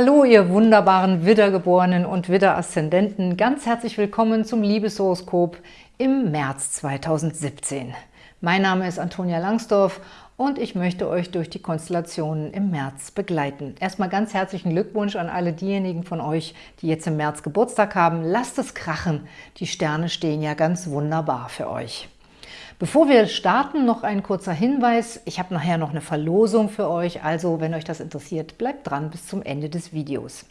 Hallo, ihr wunderbaren Widdergeborenen und Widder-Aszendenten. Ganz herzlich willkommen zum Liebeshoroskop im März 2017. Mein Name ist Antonia Langsdorf und ich möchte euch durch die Konstellationen im März begleiten. Erstmal ganz herzlichen Glückwunsch an alle diejenigen von euch, die jetzt im März Geburtstag haben. Lasst es krachen, die Sterne stehen ja ganz wunderbar für euch. Bevor wir starten, noch ein kurzer Hinweis. Ich habe nachher noch eine Verlosung für euch, also wenn euch das interessiert, bleibt dran bis zum Ende des Videos.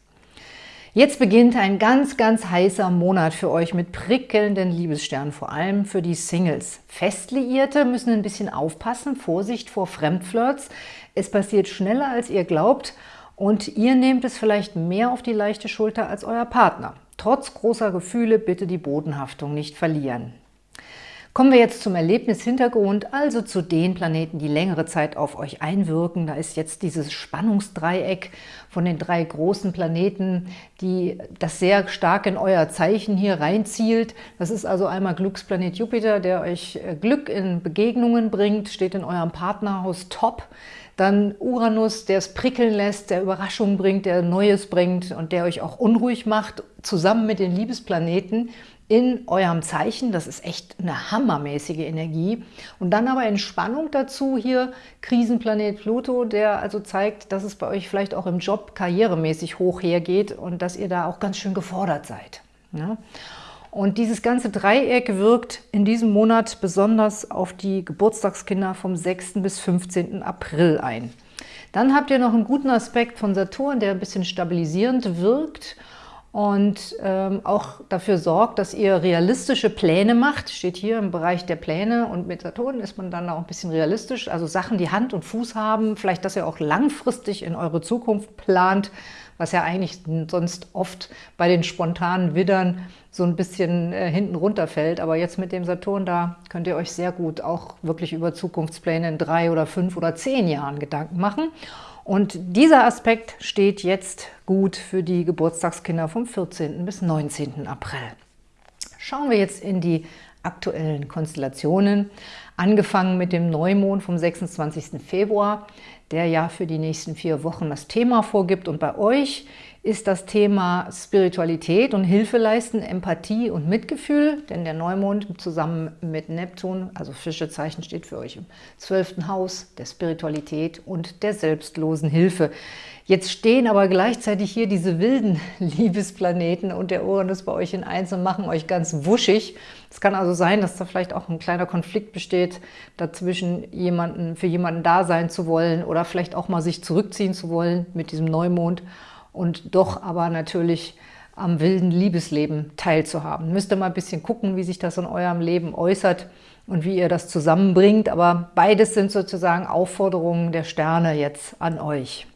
Jetzt beginnt ein ganz, ganz heißer Monat für euch mit prickelnden Liebessternen, vor allem für die Singles. Festliierte müssen ein bisschen aufpassen, Vorsicht vor Fremdflirts. Es passiert schneller, als ihr glaubt und ihr nehmt es vielleicht mehr auf die leichte Schulter als euer Partner. Trotz großer Gefühle bitte die Bodenhaftung nicht verlieren. Kommen wir jetzt zum Erlebnishintergrund, also zu den Planeten, die längere Zeit auf euch einwirken. Da ist jetzt dieses Spannungsdreieck von den drei großen Planeten, die das sehr stark in euer Zeichen hier reinzielt. Das ist also einmal Glücksplanet Jupiter, der euch äh, Glück in Begegnungen bringt, steht in eurem Partnerhaus top. Dann Uranus, der es prickeln lässt, der Überraschungen bringt, der Neues bringt und der euch auch unruhig macht, zusammen mit den Liebesplaneten, in eurem Zeichen. Das ist echt eine hammermäßige Energie. Und dann aber Entspannung dazu hier Krisenplanet Pluto, der also zeigt, dass es bei euch vielleicht auch im Job karrieremäßig hoch hergeht und dass ihr da auch ganz schön gefordert seid. Ja? Und dieses ganze Dreieck wirkt in diesem Monat besonders auf die Geburtstagskinder vom 6. bis 15. April ein. Dann habt ihr noch einen guten Aspekt von Saturn, der ein bisschen stabilisierend wirkt und ähm, auch dafür sorgt, dass ihr realistische Pläne macht. Steht hier im Bereich der Pläne und mit Saturn ist man dann auch ein bisschen realistisch. Also Sachen, die Hand und Fuß haben, vielleicht, dass ihr auch langfristig in eure Zukunft plant, was ja eigentlich sonst oft bei den spontanen Widdern so ein bisschen äh, hinten runterfällt. Aber jetzt mit dem Saturn da könnt ihr euch sehr gut auch wirklich über Zukunftspläne in drei oder fünf oder zehn Jahren Gedanken machen. Und dieser Aspekt steht jetzt gut für die Geburtstagskinder vom 14. bis 19. April. Schauen wir jetzt in die aktuellen Konstellationen, angefangen mit dem Neumond vom 26. Februar, der ja für die nächsten vier Wochen das Thema vorgibt. Und bei euch ist das Thema Spiritualität und Hilfe leisten, Empathie und Mitgefühl, denn der Neumond zusammen mit Neptun, also Fischezeichen steht für euch im zwölften Haus der Spiritualität und der selbstlosen Hilfe. Jetzt stehen aber gleichzeitig hier diese wilden Liebesplaneten und der Uranus bei euch in Eins und machen euch ganz wuschig. Es kann also sein, dass da vielleicht auch ein kleiner Konflikt besteht, dazwischen jemanden, für jemanden da sein zu wollen oder vielleicht auch mal sich zurückziehen zu wollen mit diesem Neumond und doch aber natürlich am wilden Liebesleben teilzuhaben. Müsst ihr mal ein bisschen gucken, wie sich das in eurem Leben äußert und wie ihr das zusammenbringt. Aber beides sind sozusagen Aufforderungen der Sterne jetzt an euch.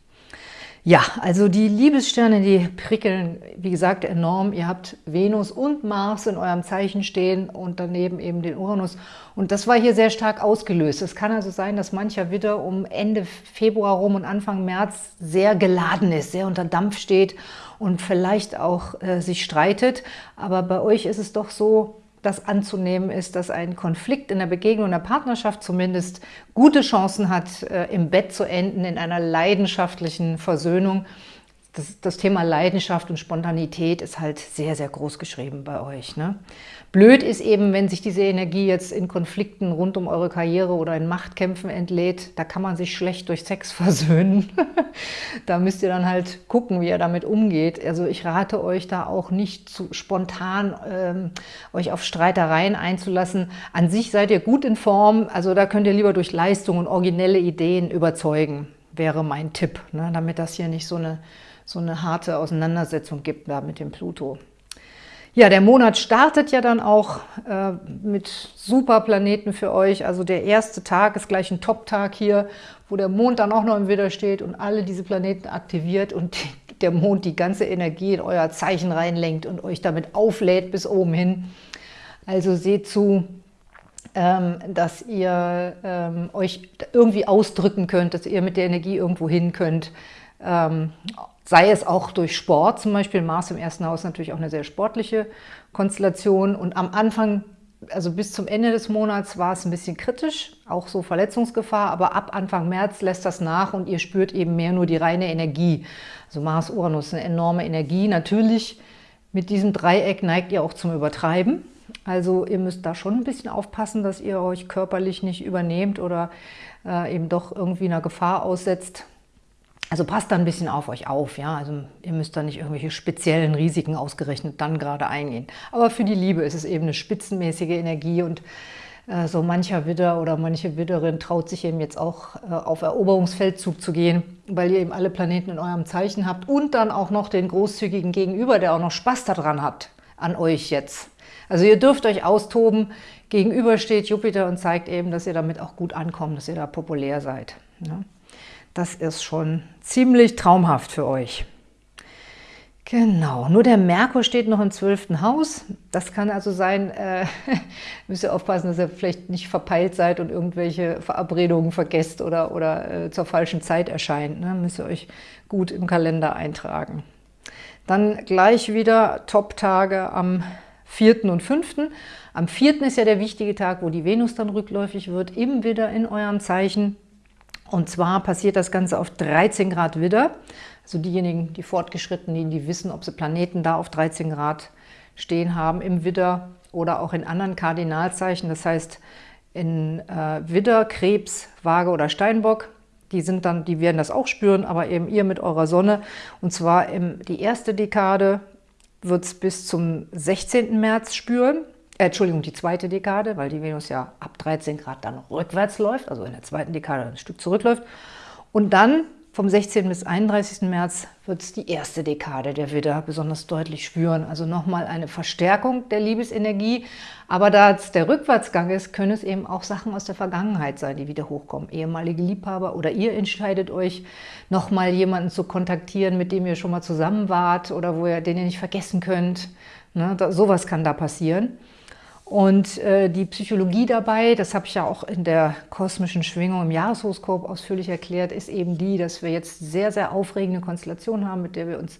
Ja, also die Liebessterne, die prickeln, wie gesagt, enorm. Ihr habt Venus und Mars in eurem Zeichen stehen und daneben eben den Uranus. Und das war hier sehr stark ausgelöst. Es kann also sein, dass mancher Widder um Ende Februar rum und Anfang März sehr geladen ist, sehr unter Dampf steht und vielleicht auch äh, sich streitet. Aber bei euch ist es doch so, das anzunehmen ist, dass ein Konflikt in der Begegnung, in der Partnerschaft zumindest gute Chancen hat, äh, im Bett zu enden, in einer leidenschaftlichen Versöhnung das, das, Thema Leidenschaft und Spontanität ist halt sehr, sehr groß geschrieben bei euch. Ne? Blöd ist eben, wenn sich diese Energie jetzt in Konflikten rund um eure Karriere oder in Machtkämpfen entlädt, da kann man sich schlecht durch Sex versöhnen. da müsst ihr dann halt gucken, wie ihr damit umgeht. Also ich rate euch da auch nicht zu spontan ähm, euch auf Streitereien einzulassen. An sich seid ihr gut in Form, also da könnt ihr lieber durch Leistung und originelle Ideen überzeugen, wäre mein Tipp, ne? damit das hier nicht so eine so eine harte Auseinandersetzung gibt da mit dem Pluto. Ja, der Monat startet ja dann auch äh, mit super Planeten für euch. Also der erste Tag ist gleich ein Top-Tag hier, wo der Mond dann auch noch im Widder steht und alle diese Planeten aktiviert und der Mond die ganze Energie in euer Zeichen reinlenkt und euch damit auflädt bis oben hin. Also seht zu, ähm, dass ihr ähm, euch irgendwie ausdrücken könnt, dass ihr mit der Energie irgendwo hin könnt. Ähm, sei es auch durch Sport, zum Beispiel Mars im ersten Haus natürlich auch eine sehr sportliche Konstellation und am Anfang also bis zum Ende des Monats war es ein bisschen kritisch, auch so Verletzungsgefahr, aber ab Anfang März lässt das nach und ihr spürt eben mehr nur die reine Energie. Also Mars-Uranus, eine enorme Energie. Natürlich mit diesem Dreieck neigt ihr auch zum Übertreiben. Also ihr müsst da schon ein bisschen aufpassen, dass ihr euch körperlich nicht übernehmt oder äh, eben doch irgendwie einer Gefahr aussetzt. Also passt da ein bisschen auf euch auf, ja. Also ihr müsst da nicht irgendwelche speziellen Risiken ausgerechnet dann gerade eingehen. Aber für die Liebe ist es eben eine spitzenmäßige Energie und äh, so mancher Widder oder manche Widderin traut sich eben jetzt auch äh, auf Eroberungsfeldzug zu gehen, weil ihr eben alle Planeten in eurem Zeichen habt und dann auch noch den großzügigen Gegenüber, der auch noch Spaß daran hat, an euch jetzt. Also ihr dürft euch austoben, gegenüber steht Jupiter und zeigt eben, dass ihr damit auch gut ankommt, dass ihr da populär seid. Ja. Das ist schon ziemlich traumhaft für euch. Genau, nur der Merkur steht noch im zwölften Haus. Das kann also sein, äh, müsst ihr aufpassen, dass ihr vielleicht nicht verpeilt seid und irgendwelche Verabredungen vergesst oder, oder äh, zur falschen Zeit erscheint. Ne? Müsst ihr euch gut im Kalender eintragen. Dann gleich wieder Top-Tage am 4. und 5. Am 4. ist ja der wichtige Tag, wo die Venus dann rückläufig wird, eben wieder in eurem Zeichen. Und zwar passiert das Ganze auf 13 Grad Widder. Also diejenigen, die Fortgeschrittenen, die wissen, ob sie Planeten da auf 13 Grad stehen haben im Widder oder auch in anderen Kardinalzeichen. Das heißt, in äh, Widder, Krebs, Waage oder Steinbock, die, sind dann, die werden das auch spüren, aber eben ihr mit eurer Sonne. Und zwar im, die erste Dekade wird es bis zum 16. März spüren. Äh, Entschuldigung, die zweite Dekade, weil die Venus ja ab 13 Grad dann rückwärts läuft, also in der zweiten Dekade ein Stück zurückläuft. Und dann vom 16. bis 31. März wird es die erste Dekade der Widder besonders deutlich spüren. Also nochmal eine Verstärkung der Liebesenergie. Aber da es der Rückwärtsgang ist, können es eben auch Sachen aus der Vergangenheit sein, die wieder hochkommen. Ehemalige Liebhaber oder ihr entscheidet euch, nochmal jemanden zu kontaktieren, mit dem ihr schon mal zusammen wart oder wo ihr, den ihr nicht vergessen könnt. Ne, da, sowas kann da passieren. Und äh, die Psychologie dabei, das habe ich ja auch in der kosmischen Schwingung im Jahreshoroskop ausführlich erklärt, ist eben die, dass wir jetzt sehr, sehr aufregende Konstellationen haben, mit der wir uns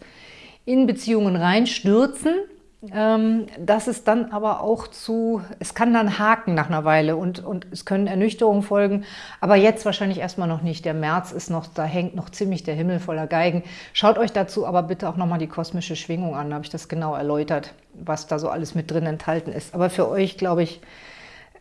in Beziehungen reinstürzen ähm, dass es dann aber auch zu, es kann dann haken nach einer Weile und, und es können Ernüchterungen folgen, aber jetzt wahrscheinlich erstmal noch nicht. Der März ist noch, da hängt noch ziemlich der Himmel voller Geigen. Schaut euch dazu aber bitte auch nochmal die kosmische Schwingung an, da habe ich das genau erläutert, was da so alles mit drin enthalten ist. Aber für euch, glaube ich,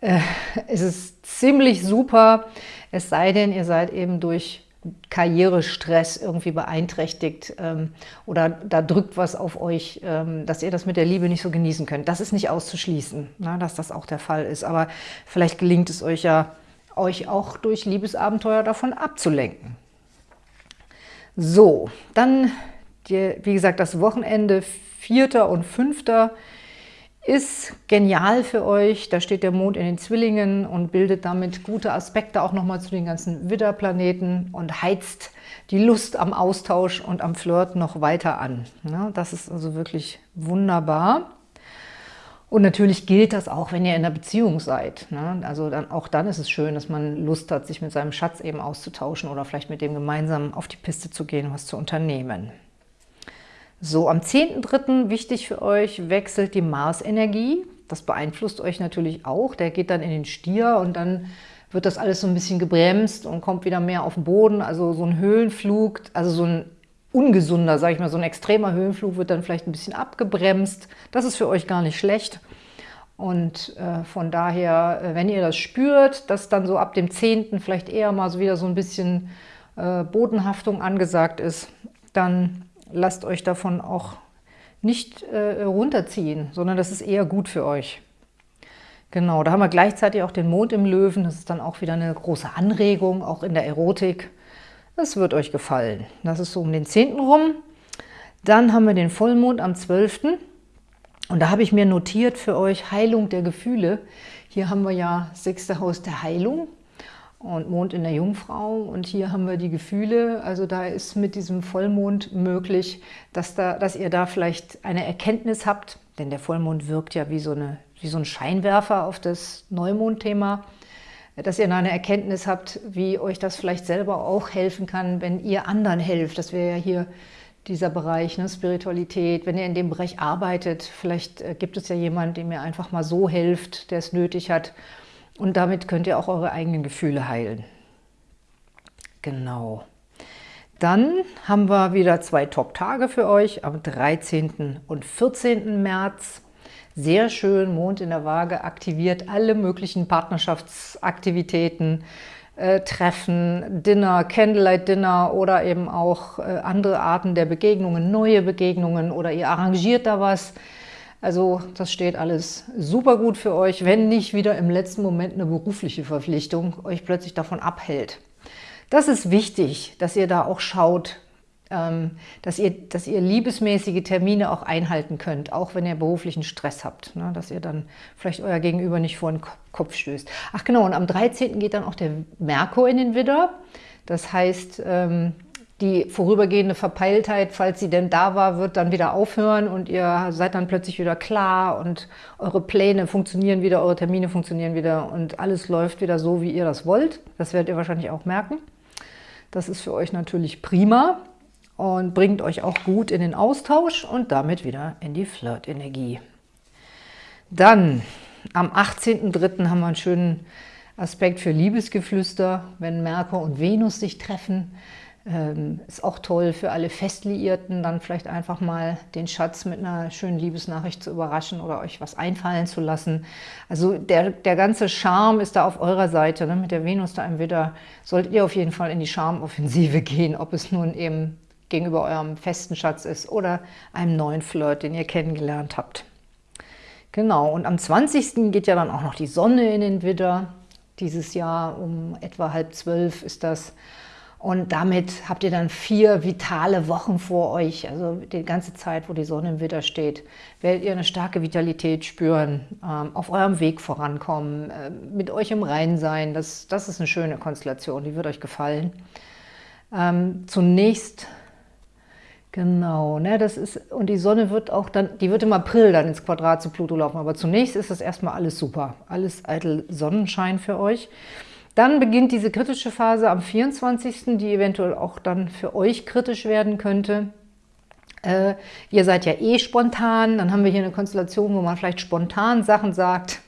äh, ist es ziemlich super, es sei denn, ihr seid eben durch Karrierestress irgendwie beeinträchtigt ähm, oder da drückt was auf euch, ähm, dass ihr das mit der Liebe nicht so genießen könnt. Das ist nicht auszuschließen, na, dass das auch der Fall ist. Aber vielleicht gelingt es euch ja, euch auch durch Liebesabenteuer davon abzulenken. So, dann, die, wie gesagt, das Wochenende 4. und 5 ist genial für euch. Da steht der Mond in den Zwillingen und bildet damit gute Aspekte auch nochmal zu den ganzen Widderplaneten und heizt die Lust am Austausch und am Flirt noch weiter an. das ist also wirklich wunderbar. Und natürlich gilt das auch, wenn ihr in einer Beziehung seid. Also dann, auch dann ist es schön, dass man Lust hat, sich mit seinem Schatz eben auszutauschen oder vielleicht mit dem gemeinsam auf die Piste zu gehen, was zu unternehmen. So, am 10.3. wichtig für euch, wechselt die Mars-Energie. Das beeinflusst euch natürlich auch. Der geht dann in den Stier und dann wird das alles so ein bisschen gebremst und kommt wieder mehr auf den Boden. Also so ein Höhenflug, also so ein ungesunder, sage ich mal, so ein extremer Höhenflug wird dann vielleicht ein bisschen abgebremst. Das ist für euch gar nicht schlecht. Und äh, von daher, äh, wenn ihr das spürt, dass dann so ab dem 10. vielleicht eher mal so wieder so ein bisschen äh, Bodenhaftung angesagt ist, dann lasst euch davon auch nicht äh, runterziehen, sondern das ist eher gut für euch. Genau, da haben wir gleichzeitig auch den Mond im Löwen. Das ist dann auch wieder eine große Anregung, auch in der Erotik. Das wird euch gefallen. Das ist so um den 10. rum. Dann haben wir den Vollmond am 12. Und da habe ich mir notiert für euch Heilung der Gefühle. Hier haben wir ja sechste Haus der Heilung und Mond in der Jungfrau. Und hier haben wir die Gefühle. Also da ist mit diesem Vollmond möglich, dass, da, dass ihr da vielleicht eine Erkenntnis habt, denn der Vollmond wirkt ja wie so, eine, wie so ein Scheinwerfer auf das Neumondthema, dass ihr da eine Erkenntnis habt, wie euch das vielleicht selber auch helfen kann, wenn ihr anderen helft. Das wäre ja hier dieser Bereich, ne, Spiritualität. Wenn ihr in dem Bereich arbeitet, vielleicht äh, gibt es ja jemanden, dem ihr einfach mal so hilft, der es nötig hat. Und damit könnt ihr auch eure eigenen Gefühle heilen. Genau. Dann haben wir wieder zwei Top-Tage für euch am 13. und 14. März. Sehr schön, Mond in der Waage aktiviert alle möglichen Partnerschaftsaktivitäten, äh, Treffen, Dinner, Candlelight-Dinner oder eben auch äh, andere Arten der Begegnungen, neue Begegnungen oder ihr arrangiert da was. Also das steht alles super gut für euch, wenn nicht wieder im letzten Moment eine berufliche Verpflichtung euch plötzlich davon abhält. Das ist wichtig, dass ihr da auch schaut, ähm, dass ihr, dass ihr liebesmäßige Termine auch einhalten könnt, auch wenn ihr beruflichen Stress habt, ne? dass ihr dann vielleicht euer Gegenüber nicht vor den Kopf stößt. Ach genau, und am 13. geht dann auch der Merkur in den Widder. Das heißt, ähm, die vorübergehende Verpeiltheit, falls sie denn da war, wird dann wieder aufhören und ihr seid dann plötzlich wieder klar und eure Pläne funktionieren wieder, eure Termine funktionieren wieder und alles läuft wieder so, wie ihr das wollt. Das werdet ihr wahrscheinlich auch merken. Das ist für euch natürlich prima und bringt euch auch gut in den Austausch und damit wieder in die Flirt-Energie. Dann am 18.03. haben wir einen schönen Aspekt für Liebesgeflüster, wenn Merkur und Venus sich treffen. Ähm, ist auch toll für alle Festliierten, dann vielleicht einfach mal den Schatz mit einer schönen Liebesnachricht zu überraschen oder euch was einfallen zu lassen. Also der, der ganze Charme ist da auf eurer Seite. Ne? Mit der Venus da im Widder solltet ihr auf jeden Fall in die Charmoffensive gehen, ob es nun eben gegenüber eurem festen Schatz ist oder einem neuen Flirt, den ihr kennengelernt habt. Genau, und am 20. geht ja dann auch noch die Sonne in den Widder. Dieses Jahr um etwa halb zwölf ist das. Und damit habt ihr dann vier vitale Wochen vor euch, also die ganze Zeit, wo die Sonne im Widder steht, werdet ihr eine starke Vitalität spüren, ähm, auf eurem Weg vorankommen, äh, mit euch im Reinen sein. Das, das ist eine schöne Konstellation, die wird euch gefallen. Ähm, zunächst, genau, ne, das ist, und die Sonne wird auch dann, die wird im April dann ins Quadrat zu Pluto laufen, aber zunächst ist das erstmal alles super, alles eitel Sonnenschein für euch. Dann beginnt diese kritische Phase am 24., die eventuell auch dann für euch kritisch werden könnte. Äh, ihr seid ja eh spontan, dann haben wir hier eine Konstellation, wo man vielleicht spontan Sachen sagt,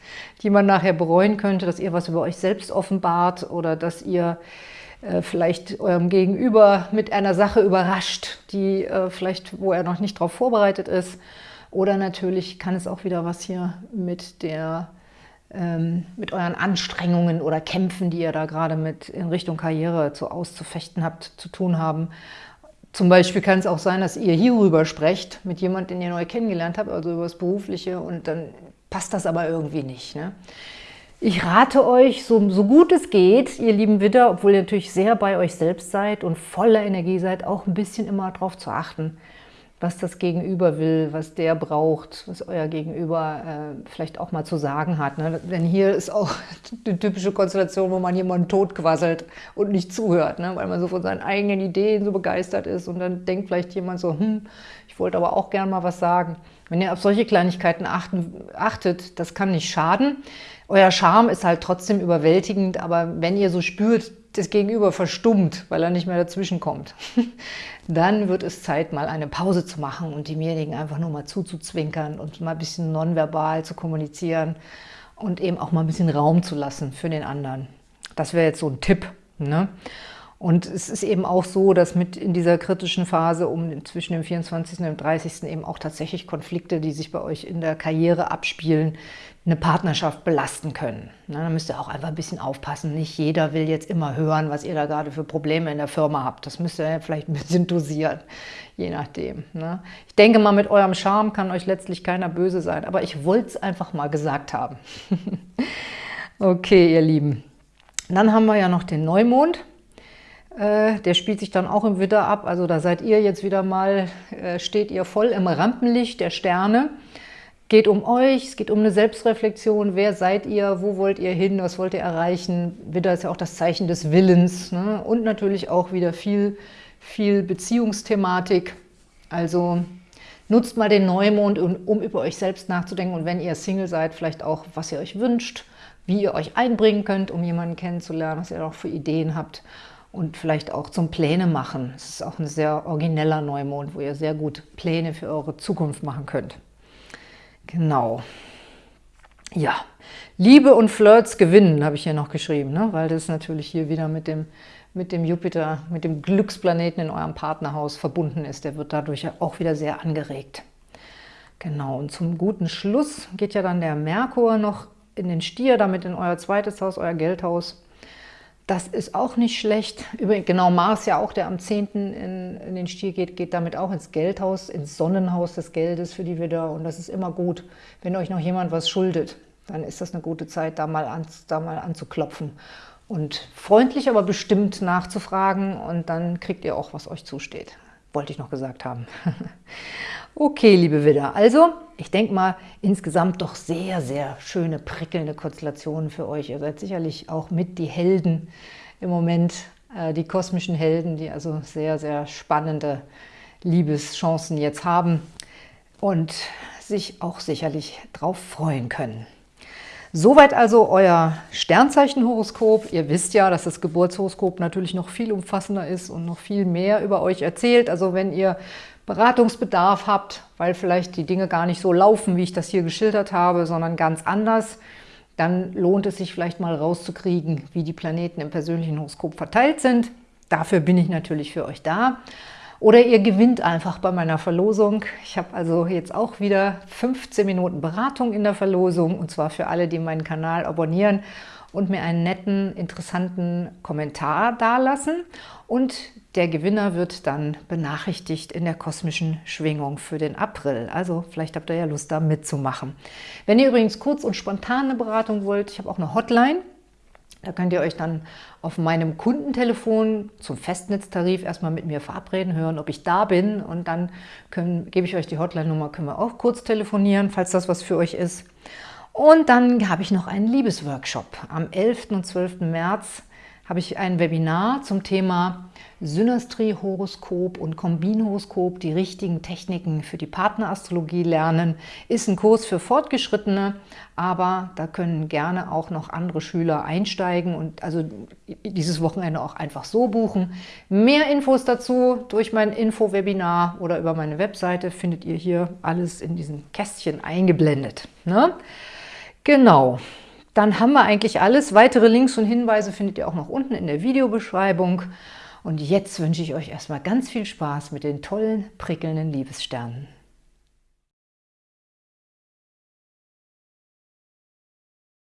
die man nachher bereuen könnte, dass ihr was über euch selbst offenbart oder dass ihr äh, vielleicht eurem Gegenüber mit einer Sache überrascht, die äh, vielleicht, wo er noch nicht darauf vorbereitet ist. Oder natürlich kann es auch wieder was hier mit der ähm, mit euren Anstrengungen oder Kämpfen, die ihr da gerade mit in Richtung Karriere zu auszufechten habt, zu tun haben. Zum Beispiel kann es auch sein, dass ihr hierüber sprecht mit jemandem, den ihr neu kennengelernt habt, also über das Berufliche und dann passt das aber irgendwie nicht. Ne? Ich rate euch, so, so gut es geht, ihr lieben Widder, obwohl ihr natürlich sehr bei euch selbst seid und voller Energie seid, auch ein bisschen immer darauf zu achten, was das Gegenüber will, was der braucht, was euer Gegenüber äh, vielleicht auch mal zu sagen hat. Ne? Denn hier ist auch die typische Konstellation, wo man jemanden totquasselt und nicht zuhört, ne? weil man so von seinen eigenen Ideen so begeistert ist und dann denkt vielleicht jemand so, hm, ich wollte aber auch gern mal was sagen. Wenn ihr auf solche Kleinigkeiten achten, achtet, das kann nicht schaden. Euer Charme ist halt trotzdem überwältigend, aber wenn ihr so spürt, das Gegenüber verstummt, weil er nicht mehr dazwischen kommt, dann wird es Zeit, mal eine Pause zu machen und demjenigen einfach nur mal zuzuzwinkern und mal ein bisschen nonverbal zu kommunizieren und eben auch mal ein bisschen Raum zu lassen für den anderen. Das wäre jetzt so ein Tipp. Ne? Und es ist eben auch so, dass mit in dieser kritischen Phase um zwischen dem 24. und dem 30. eben auch tatsächlich Konflikte, die sich bei euch in der Karriere abspielen, eine Partnerschaft belasten können. da müsst ihr auch einfach ein bisschen aufpassen. Nicht jeder will jetzt immer hören, was ihr da gerade für Probleme in der Firma habt. Das müsst ihr vielleicht ein bisschen dosieren, je nachdem. Ne? Ich denke mal, mit eurem Charme kann euch letztlich keiner böse sein. Aber ich wollte es einfach mal gesagt haben. okay, ihr Lieben. Dann haben wir ja noch den Neumond. Äh, der spielt sich dann auch im Widder ab, also da seid ihr jetzt wieder mal, äh, steht ihr voll im Rampenlicht der Sterne. Geht um euch, es geht um eine Selbstreflexion, wer seid ihr, wo wollt ihr hin, was wollt ihr erreichen. Widder ist ja auch das Zeichen des Willens ne? und natürlich auch wieder viel, viel Beziehungsthematik. Also nutzt mal den Neumond, um über euch selbst nachzudenken und wenn ihr Single seid, vielleicht auch, was ihr euch wünscht, wie ihr euch einbringen könnt, um jemanden kennenzulernen, was ihr auch für Ideen habt und vielleicht auch zum Pläne machen. Es ist auch ein sehr origineller Neumond, wo ihr sehr gut Pläne für eure Zukunft machen könnt. Genau. Ja, Liebe und Flirts gewinnen, habe ich hier noch geschrieben, ne? weil das natürlich hier wieder mit dem, mit dem Jupiter, mit dem Glücksplaneten in eurem Partnerhaus verbunden ist. Der wird dadurch auch wieder sehr angeregt. Genau, und zum guten Schluss geht ja dann der Merkur noch in den Stier, damit in euer zweites Haus, euer Geldhaus. Das ist auch nicht schlecht. Übrigens, genau, Mars ja auch, der am 10. In, in, den Stier geht, geht damit auch ins Geldhaus, ins Sonnenhaus des Geldes für die Widder. Und das ist immer gut, wenn euch noch jemand was schuldet. Dann ist das eine gute Zeit, da mal, an, da mal anzuklopfen. Und freundlich, aber bestimmt nachzufragen. Und dann kriegt ihr auch, was euch zusteht. Wollte ich noch gesagt haben. okay, liebe Widder. Also, ich denke mal, insgesamt doch sehr, sehr schöne, prickelnde Konstellationen für euch. Ihr seid sicherlich auch mit die Helden im Moment, äh, die kosmischen Helden, die also sehr, sehr spannende Liebeschancen jetzt haben und sich auch sicherlich darauf freuen können. Soweit also euer Sternzeichenhoroskop. Ihr wisst ja, dass das Geburtshoroskop natürlich noch viel umfassender ist und noch viel mehr über euch erzählt. Also wenn ihr Beratungsbedarf habt, weil vielleicht die Dinge gar nicht so laufen, wie ich das hier geschildert habe, sondern ganz anders, dann lohnt es sich vielleicht mal rauszukriegen, wie die Planeten im persönlichen Horoskop verteilt sind. Dafür bin ich natürlich für euch da. Oder ihr gewinnt einfach bei meiner Verlosung. Ich habe also jetzt auch wieder 15 Minuten Beratung in der Verlosung und zwar für alle, die meinen Kanal abonnieren und mir einen netten, interessanten Kommentar dalassen. Und der Gewinner wird dann benachrichtigt in der kosmischen Schwingung für den April. Also vielleicht habt ihr ja Lust, da mitzumachen. Wenn ihr übrigens kurz und spontan eine Beratung wollt, ich habe auch eine Hotline. Da könnt ihr euch dann auf meinem Kundentelefon zum Festnetztarif erstmal mit mir verabreden, hören, ob ich da bin und dann können, gebe ich euch die Hotline-Nummer, können wir auch kurz telefonieren, falls das was für euch ist. Und dann habe ich noch einen Liebesworkshop. Am 11. und 12. März habe ich ein Webinar zum Thema Synastrie-Horoskop und Kombinhoroskop, die richtigen Techniken für die Partnerastrologie lernen. Ist ein Kurs für Fortgeschrittene, aber da können gerne auch noch andere Schüler einsteigen und also dieses Wochenende auch einfach so buchen. Mehr Infos dazu durch mein Info-Webinar oder über meine Webseite findet ihr hier alles in diesem Kästchen eingeblendet. Ne? Genau. Dann haben wir eigentlich alles. Weitere Links und Hinweise findet ihr auch noch unten in der Videobeschreibung. Und jetzt wünsche ich euch erstmal ganz viel Spaß mit den tollen, prickelnden Liebessternen.